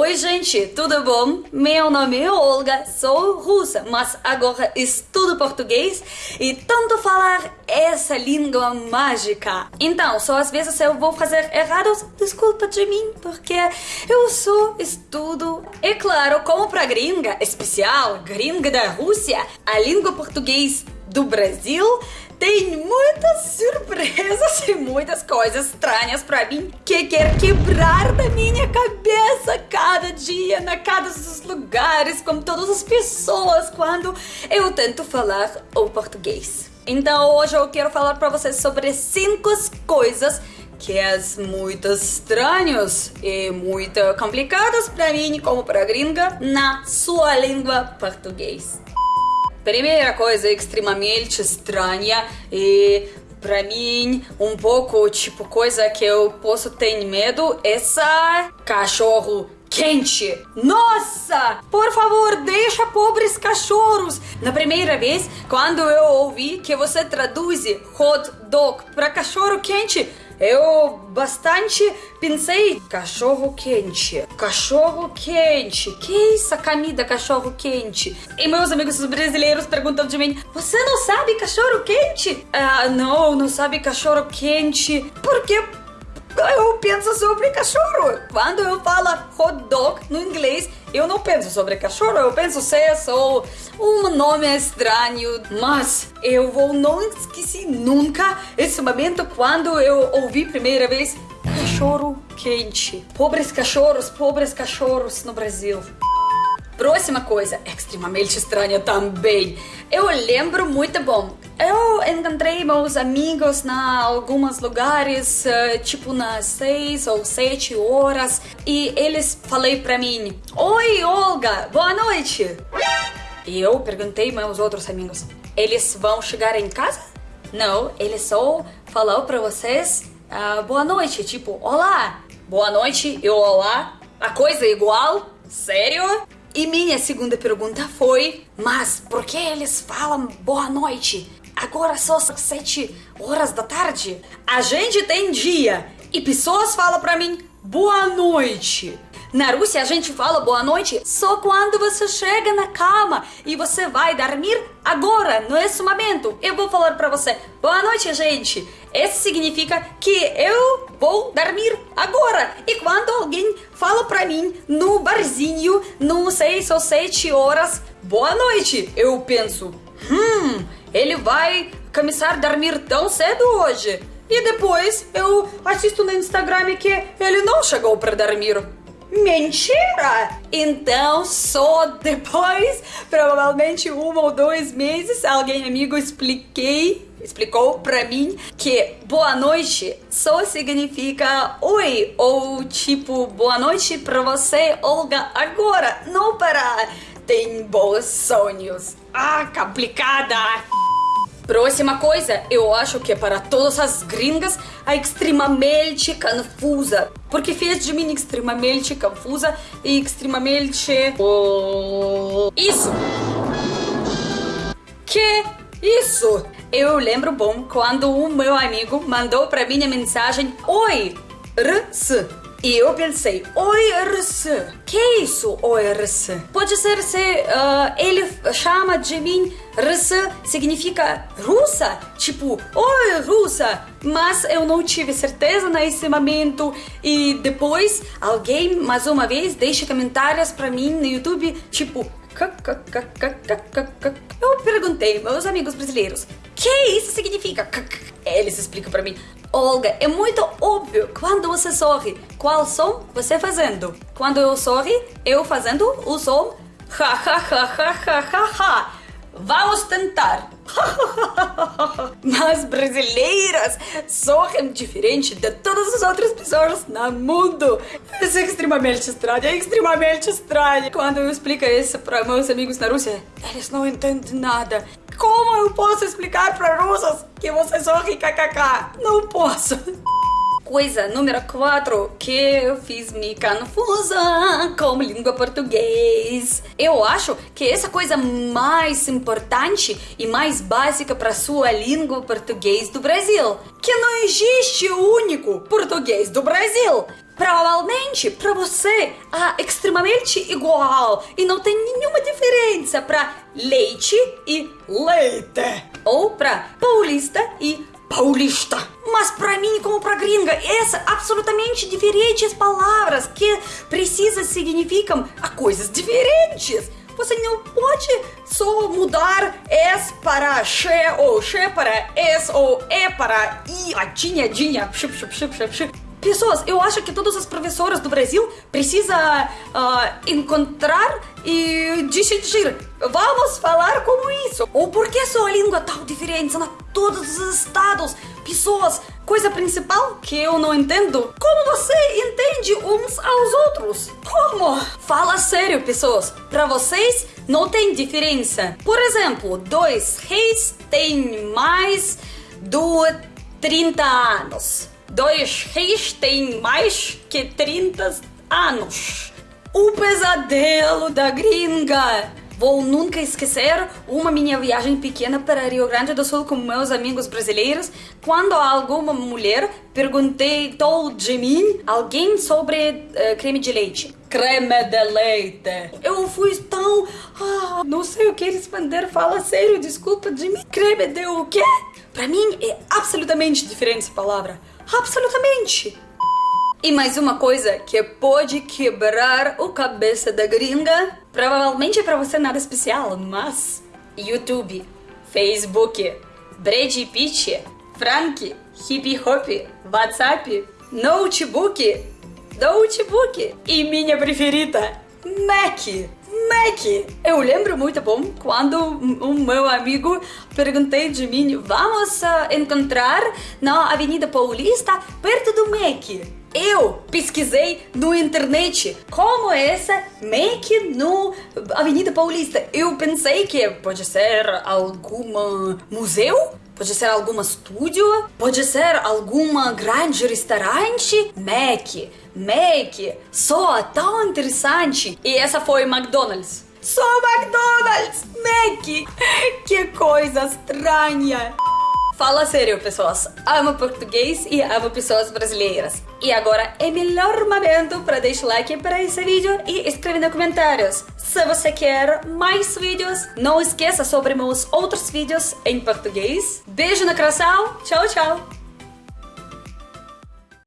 Oi, gente, tudo bom? Meu nome é Olga, sou russa, mas agora estudo português e tanto falar essa língua mágica. Então, só às vezes eu vou fazer errados, desculpa de mim, porque eu só estudo. E claro, como pra gringa especial, gringa da Rússia, a língua português do Brasil tem muitas surpresas e muitas coisas estranhas para mim que quer quebrar da minha cabeça cada dia, na cada dos lugares, com todas as pessoas, quando eu tento falar o português. Então hoje eu quero falar para vocês sobre cinco coisas que é muito estranhos e muito complicadas para mim como para gringa na sua língua português. Primeira coisa extremamente estranha e para mim um pouco tipo coisa que eu posso ter medo essa cachorro quente. Nossa! Por favor, deixa pobres cachorros. Na primeira vez, quando eu ouvi que você traduz hot dog para cachorro quente, eu bastante pensei cachorro quente, cachorro quente, que é isso comida cachorro quente? E meus amigos brasileiros perguntam de mim, você não sabe cachorro quente? Ah, não, não sabe cachorro quente, porque eu penso sobre cachorro. Quando eu falo hot dog no inglês, eu não penso sobre cachorro, eu penso se é só um nome estranho. Mas eu vou não esquecer nunca esse momento quando eu ouvi primeira vez cachorro quente. Pobres cachorros, pobres cachorros no Brasil. Próxima coisa, extremamente estranha também. Eu lembro muito bom. Eu encontrei meus amigos na alguns lugares, eh, tipo nas seis ou sete horas, e eles falei para mim: Oi, Olga, boa noite. E eu perguntei meus outros amigos: Eles vão chegar em casa? Não, ele só falou para vocês uh, boa noite, tipo, olá, boa noite e olá, a coisa é igual? Sério? E minha segunda pergunta foi: Mas por que eles falam boa noite? Agora são sete horas da tarde. A gente tem dia e pessoas falam para mim boa noite. Na Rússia a gente fala boa noite só quando você chega na cama e você vai dormir agora, nesse momento. Eu vou falar para você boa noite, gente. Isso significa que eu vou dormir agora. E quando alguém fala para mim no barzinho, no 6 ou 7 horas, boa noite, eu penso, hum, ele vai começar a dormir tão cedo hoje. E depois eu assisto no Instagram que ele não chegou para dormir. Mentira! Então, só depois, provavelmente um ou dois meses, alguém amigo expliquei, explicou pra mim que boa noite só significa oi, ou tipo, boa noite pra você, Olga, agora, não para. Tem bons sonhos. Ah, complicada! Próxima coisa, eu acho que é para todas as gringas a extremamente confusa. Porque fez de mim extremamente confusa e extremamente... Isso! Que isso? Eu lembro bom quando um meu amigo mandou para mim a mensagem Oi, RS. E eu pensei, ORS, que é isso ORS? Pode ser se uh, ele chama de mim, RS significa russa, tipo, oi russa, mas eu não tive certeza nesse momento e depois alguém mais uma vez deixa comentários para mim no YouTube, tipo, eu perguntei meus amigos brasileiros, que isso significa? Eles explicam para mim. Olga, é muito óbvio quando você sorri. Qual som você fazendo? Quando eu sorri, eu fazendo o som ha ha ha ha ha ha ha. Vamos tentar. Mas brasileiras sorrem diferente de todas as outras pessoas no mundo. Isso é extremamente estranho, é extremamente estranho. Quando eu explico isso para meus amigos na Rússia, eles não entendem nada. Como eu posso explicar para russas que você sorri kkk? Não posso. Coisa número 4 que eu fiz me confusa com língua português. Eu acho que essa coisa mais importante e mais básica para sua língua português do Brasil, que não existe o único português do Brasil. Provavelmente para você é extremamente igual e não tem nenhuma diferença para leite e leite ou para paulista e paulista. Mas para mim, como para gringa, essas absolutamente diferentes palavras que precisam significam coisas diferentes. Você não pode só mudar S para she ou she para S ou E para I, a dinha, dinha. Pessoas, eu acho que todas as professoras do Brasil precisam uh, encontrar e decidir. Vamos falar como isso. Ou por que sua língua tão diferente em todos os estados? Pessoas, coisa principal que eu não entendo. Como você entende uns aos outros? Como? Fala sério, pessoas. Para vocês não tem diferença. Por exemplo, dois reis têm mais de 30 anos. Dois reis têm mais que 30 anos. O pesadelo da gringa. Vou nunca esquecer uma minha viagem pequena para Rio Grande do Sul com meus amigos brasileiros, quando alguma mulher perguntou de mim alguém sobre uh, creme de leite. Creme de leite. Eu fui tão. Ah, não sei o que responder. Fala sério, desculpa de mim. Creme de o quê? Para mim é absolutamente diferente essa palavra. Absolutamente. E mais uma coisa que pode quebrar o cabeça da gringa, provavelmente é para você nada especial, mas YouTube, Facebook, Brad Pitt, Frank, Hip Hop, WhatsApp, Notebook, Notebook e minha preferida, Mac. Mac. Eu lembro muito bom quando um meu amigo perguntei de mim, vamos uh, encontrar na Avenida Paulista perto do Mac. Eu pesquisei no internet como essa Mac no Avenida Paulista. Eu pensei que pode ser algum museu, pode ser algum estúdio, pode ser algum grande restaurante. Mac, Mac, só tão interessante. E essa foi McDonald's. Só McDonald's, Mac. Que coisa estranha. Fala sério, pessoas. Amo português e amo pessoas brasileiras. E agora é melhor momento para deixar like para esse vídeo e escrever nos comentários. Se você quer mais vídeos, não esqueça sobre meus outros vídeos em português. Beijo no coração. Tchau, tchau.